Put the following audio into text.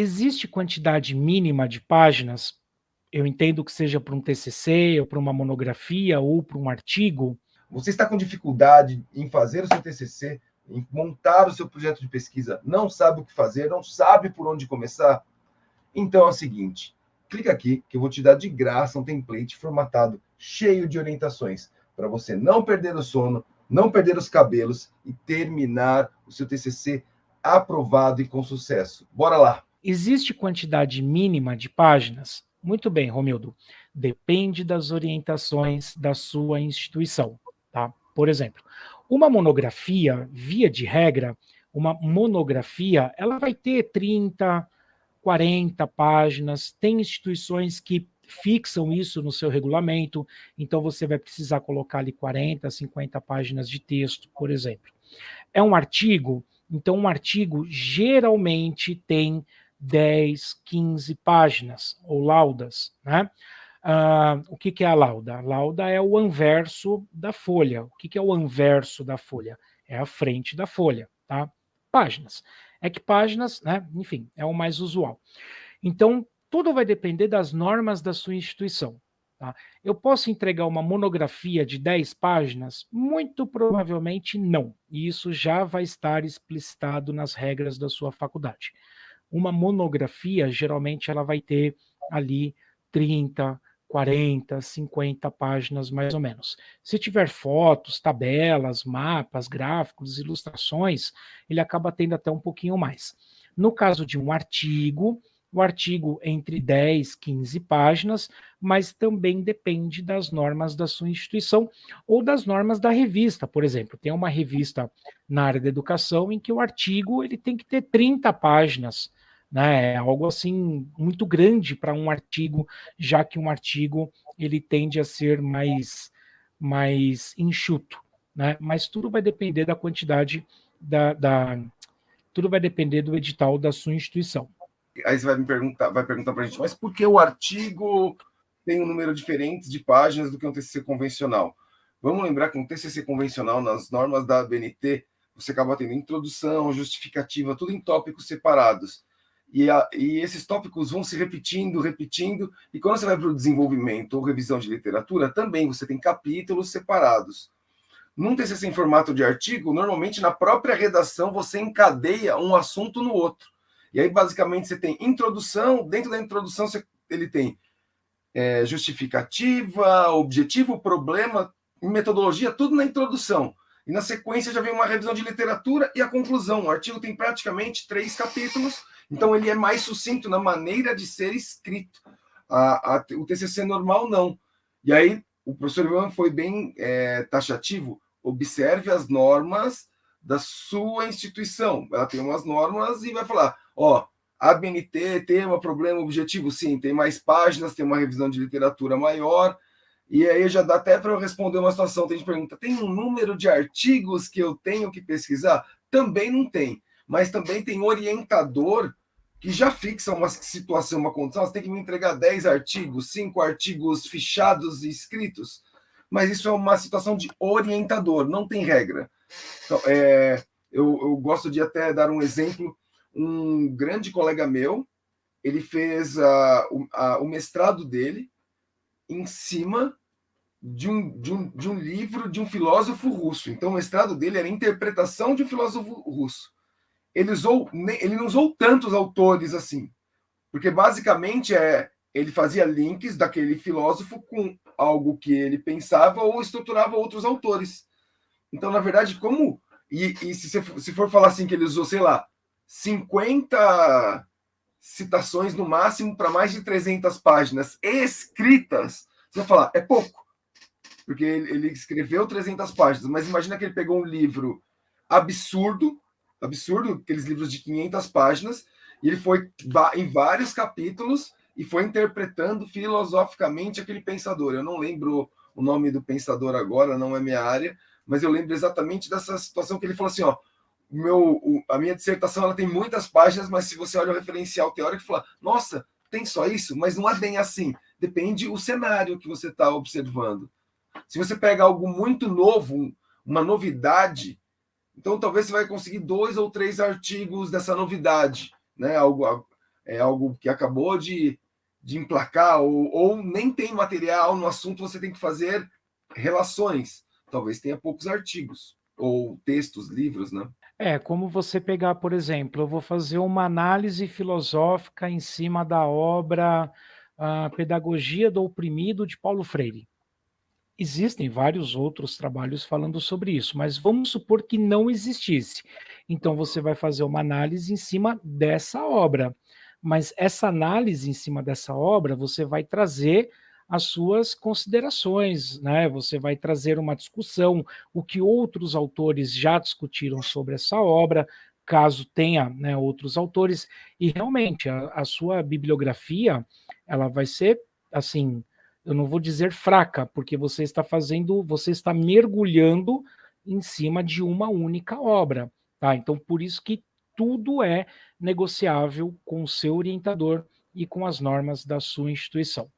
existe quantidade mínima de páginas? Eu entendo que seja para um TCC, ou para uma monografia, ou para um artigo. Você está com dificuldade em fazer o seu TCC, em montar o seu projeto de pesquisa, não sabe o que fazer, não sabe por onde começar? Então é o seguinte, clica aqui que eu vou te dar de graça um template formatado, cheio de orientações, para você não perder o sono, não perder os cabelos e terminar o seu TCC aprovado e com sucesso. Bora lá! Existe quantidade mínima de páginas? Muito bem, Romildo. Depende das orientações da sua instituição. Tá? Por exemplo, uma monografia, via de regra, uma monografia, ela vai ter 30, 40 páginas. Tem instituições que fixam isso no seu regulamento, então você vai precisar colocar ali 40, 50 páginas de texto, por exemplo. É um artigo, então um artigo geralmente tem 10, 15 páginas, ou laudas, né? Uh, o que, que, é a lauda? A lauda é o anverso da folha. O que, que, é o anverso da folha? É a frente da folha, tá? Páginas. É que páginas, né? Enfim, é o mais usual. Então, tudo vai depender das normas da sua instituição. Tá? Eu posso entregar uma monografia de 10 páginas? Muito provavelmente não. E isso já vai estar explicitado nas regras da sua faculdade. Uma monografia, geralmente, ela vai ter ali 30, 40, 50 páginas mais ou menos. Se tiver fotos, tabelas, mapas, gráficos, ilustrações, ele acaba tendo até um pouquinho mais. No caso de um artigo, o artigo entre 10, 15 páginas, mas também depende das normas da sua instituição ou das normas da revista, por exemplo. Tem uma revista na área da educação em que o artigo ele tem que ter 30 páginas, né? É algo assim muito grande para um artigo, já que um artigo ele tende a ser mais mais enxuto, né? Mas tudo vai depender da quantidade da, da tudo vai depender do edital da sua instituição aí você vai me perguntar, vai perguntar para a gente, mas por que o artigo tem um número diferente de páginas do que um TCC convencional? Vamos lembrar que um TCC convencional, nas normas da BNT, você acaba tendo introdução, justificativa, tudo em tópicos separados. E, a, e esses tópicos vão se repetindo, repetindo, e quando você vai para o desenvolvimento ou revisão de literatura, também você tem capítulos separados. Num TCC em formato de artigo, normalmente na própria redação você encadeia um assunto no outro. E aí, basicamente, você tem introdução, dentro da introdução você, ele tem é, justificativa, objetivo, problema, metodologia, tudo na introdução. E na sequência já vem uma revisão de literatura e a conclusão. O artigo tem praticamente três capítulos, então ele é mais sucinto na maneira de ser escrito. A, a, o TCC normal, não. E aí, o professor Ivan foi bem é, taxativo. Observe as normas da sua instituição. Ela tem umas normas e vai falar, ó, a BNT tem um problema objetivo? Sim, tem mais páginas, tem uma revisão de literatura maior, e aí já dá até para eu responder uma situação. Tem gente pergunta: tem um número de artigos que eu tenho que pesquisar? Também não tem, mas também tem orientador que já fixa uma situação, uma condição. Você tem que me entregar 10 artigos, 5 artigos fichados e escritos, mas isso é uma situação de orientador, não tem regra. Então, é, eu, eu gosto de até dar um exemplo um grande colega meu, ele fez o, uh, o mestrado dele em cima de um, de, um, de um livro de um filósofo russo. Então, o mestrado dele era interpretação de um filósofo russo. Ele, usou, ele não usou tantos autores assim, porque basicamente é ele fazia links daquele filósofo com algo que ele pensava ou estruturava outros autores. Então, na verdade, como. E, e se, se for falar assim que ele usou, sei lá, 50 citações no máximo para mais de 300 páginas escritas, você vai falar, é pouco. Porque ele, ele escreveu 300 páginas, mas imagina que ele pegou um livro absurdo, absurdo, aqueles livros de 500 páginas, e ele foi em vários capítulos e foi interpretando filosoficamente aquele pensador. Eu não lembro o nome do pensador agora, não é minha área, mas eu lembro exatamente dessa situação que ele falou assim, ó, meu, a minha dissertação ela tem muitas páginas, mas se você olha o referencial teórico fala, nossa, tem só isso? Mas não é bem assim. Depende o cenário que você está observando. Se você pega algo muito novo, uma novidade, então talvez você vai conseguir dois ou três artigos dessa novidade, né? Algo, é algo que acabou de, de emplacar, ou, ou nem tem material no assunto, você tem que fazer relações. Talvez tenha poucos artigos, ou textos, livros, né? É, como você pegar, por exemplo, eu vou fazer uma análise filosófica em cima da obra a Pedagogia do Oprimido de Paulo Freire. Existem vários outros trabalhos falando sobre isso, mas vamos supor que não existisse. Então você vai fazer uma análise em cima dessa obra. Mas essa análise em cima dessa obra, você vai trazer as suas considerações, né? Você vai trazer uma discussão, o que outros autores já discutiram sobre essa obra, caso tenha né, outros autores, e realmente a, a sua bibliografia ela vai ser assim, eu não vou dizer fraca, porque você está fazendo, você está mergulhando em cima de uma única obra, tá? Então por isso que tudo é negociável com o seu orientador e com as normas da sua instituição.